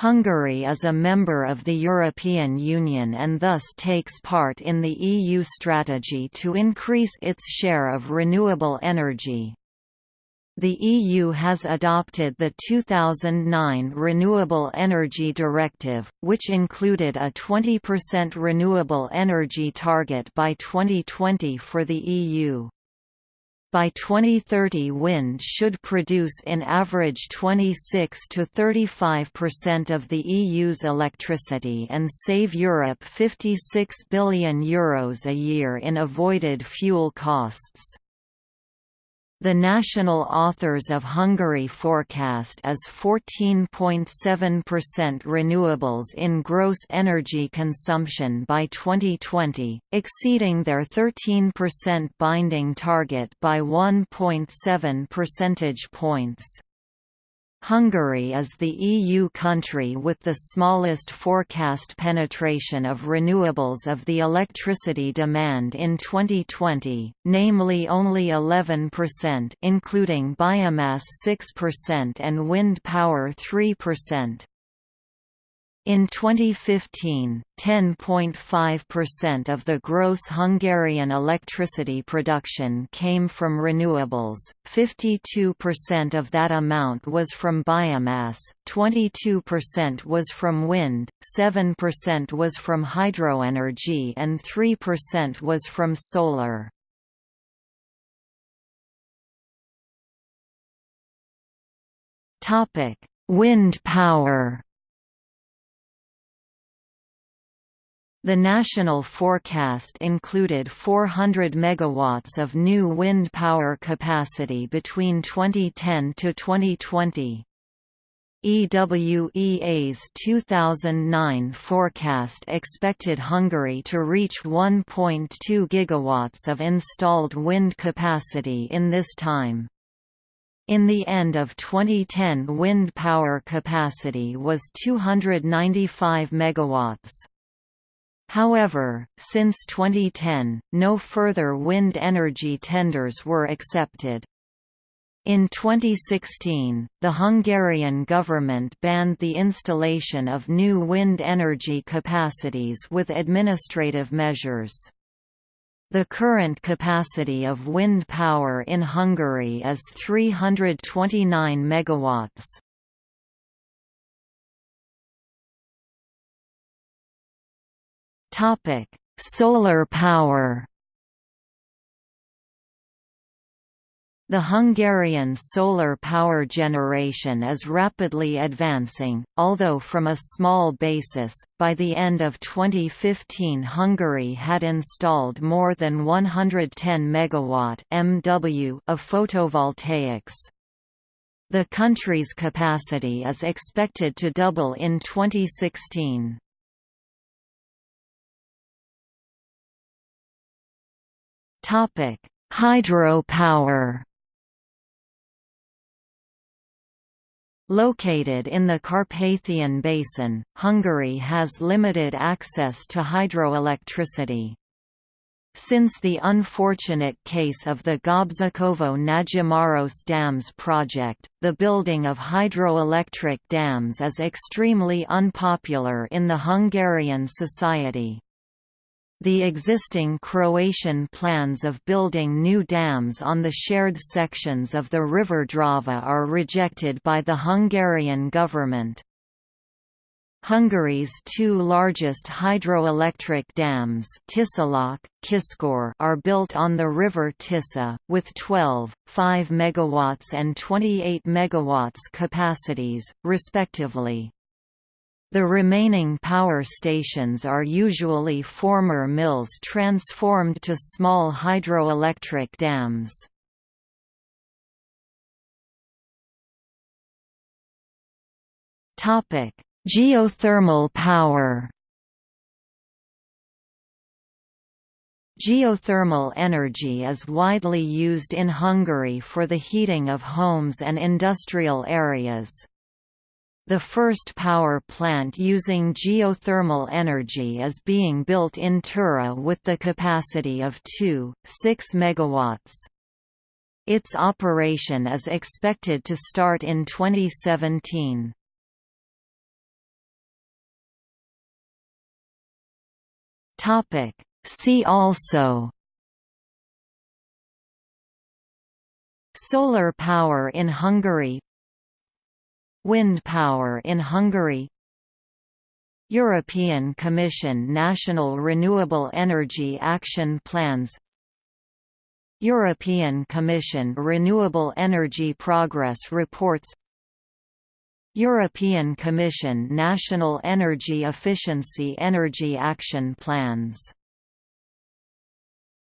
Hungary is a member of the European Union and thus takes part in the EU strategy to increase its share of renewable energy. The EU has adopted the 2009 Renewable Energy Directive, which included a 20% renewable energy target by 2020 for the EU. By 2030 wind should produce in average 26 to 35% of the EU's electricity and save Europe €56 billion Euros a year in avoided fuel costs. The national authors of Hungary forecast is 14.7% renewables in gross energy consumption by 2020, exceeding their 13% binding target by 1.7 percentage points. Hungary is the EU country with the smallest forecast penetration of renewables of the electricity demand in 2020, namely only 11% including biomass 6% and wind power 3%. In 2015, 10.5% of the gross Hungarian electricity production came from renewables, 52% of that amount was from biomass, 22% was from wind, 7% was from hydroenergy and 3% was from solar. Wind power The national forecast included 400 megawatts of new wind power capacity between 2010 to 2020. EWEA's 2009 forecast expected Hungary to reach 1.2 gigawatts of installed wind capacity in this time. In the end of 2010 wind power capacity was 295 megawatts. However, since 2010, no further wind energy tenders were accepted. In 2016, the Hungarian government banned the installation of new wind energy capacities with administrative measures. The current capacity of wind power in Hungary is 329 megawatts. Topic: Solar power. The Hungarian solar power generation is rapidly advancing, although from a small basis. By the end of 2015, Hungary had installed more than 110 megawatt (MW) of photovoltaics. The country's capacity is expected to double in 2016. Hydropower. Located in the Carpathian Basin, Hungary has limited access to hydroelectricity. Since the unfortunate case of the Gabčíkovo Nagymaros Dams project, the building of hydroelectric dams is extremely unpopular in the Hungarian society. The existing Croatian plans of building new dams on the shared sections of the river Drava are rejected by the Hungarian government. Hungary's two largest hydroelectric dams Tiszalök, Kiskor are built on the river Tisza, with 12, 5 MW and 28 MW capacities, respectively. The remaining power stations are usually former mills transformed to small hydroelectric dams. Geothermal power Geothermal energy is widely used in Hungary for the heating of homes and industrial areas. The first power plant using geothermal energy is being built in Tura with the capacity of 2.6 MW. Its operation is expected to start in 2017. See also Solar power in Hungary Wind power in Hungary. European Commission National Renewable Energy Action Plans. European Commission Renewable Energy Progress Reports. European Commission National Energy Efficiency Energy Action Plans